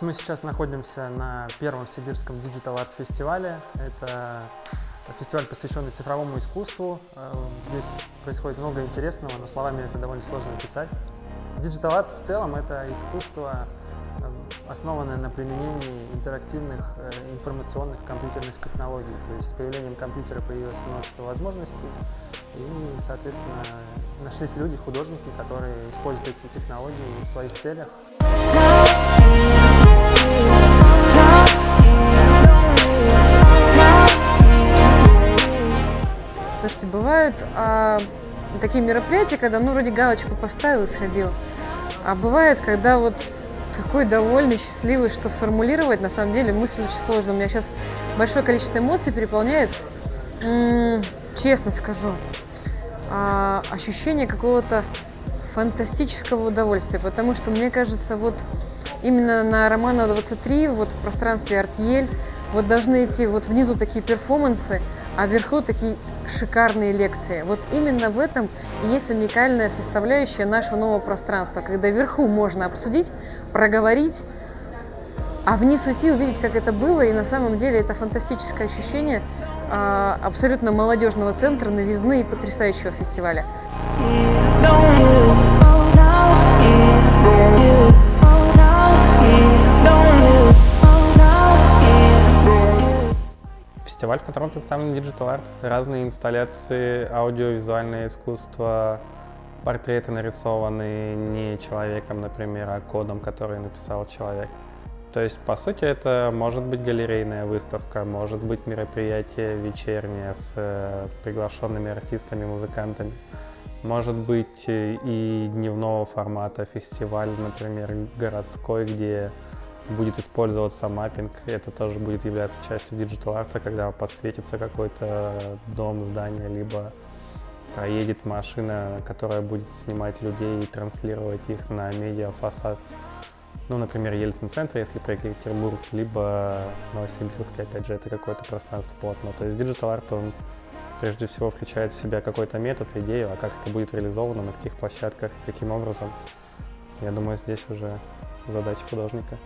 Мы сейчас находимся на первом сибирском Digital Art фестивале. Это фестиваль, посвященный цифровому искусству. Э, здесь происходит много интересного, но словами это довольно сложно описать. Digital Art в целом это искусство, э, основанное на применении интерактивных э, информационных компьютерных технологий. То есть с появлением компьютера появилось множество возможностей, и, соответственно, нашлись люди, художники, которые используют эти технологии в своих целях. Слушайте, бывают а, такие мероприятия, когда ну вроде галочку поставил и сходил. А бывает, когда вот такой довольный, счастливый, что сформулировать, на самом деле мысль очень сложная. У меня сейчас большое количество эмоций переполняет. М -м, честно скажу, а, ощущение какого-то фантастического удовольствия, потому что мне кажется, вот именно на Романова 23, вот в пространстве Артьель, вот должны идти вот внизу такие перформансы, а вверху такие шикарные лекции. Вот именно в этом и есть уникальная составляющая нашего нового пространства, когда вверху можно обсудить, проговорить, а вниз уйти, увидеть, как это было, и на самом деле это фантастическое ощущение а, абсолютно молодежного центра, новизны и потрясающего фестиваля. Фестиваль, в котором представлен Digital Art, разные инсталляции, аудиовизуальное искусство, портреты нарисованные не человеком, например, а кодом, который написал человек. То есть, по сути, это может быть галерейная выставка, может быть мероприятие вечернее с э, приглашенными артистами, музыкантами. Может быть и дневного формата фестиваль, например, городской, где будет использоваться маппинг. Это тоже будет являться частью digital арта, когда подсветится какой-то дом, здание, либо проедет машина, которая будет снимать людей и транслировать их на медиафасад. Ну, например, Ельцин-центр, если про Екатеринбург, либо Новосибирск, опять же, это какое-то пространство полотно. То есть digital art, он прежде всего включает в себя какой-то метод, идею, а как это будет реализовано, на каких площадках, каким образом, я думаю, здесь уже задача художника.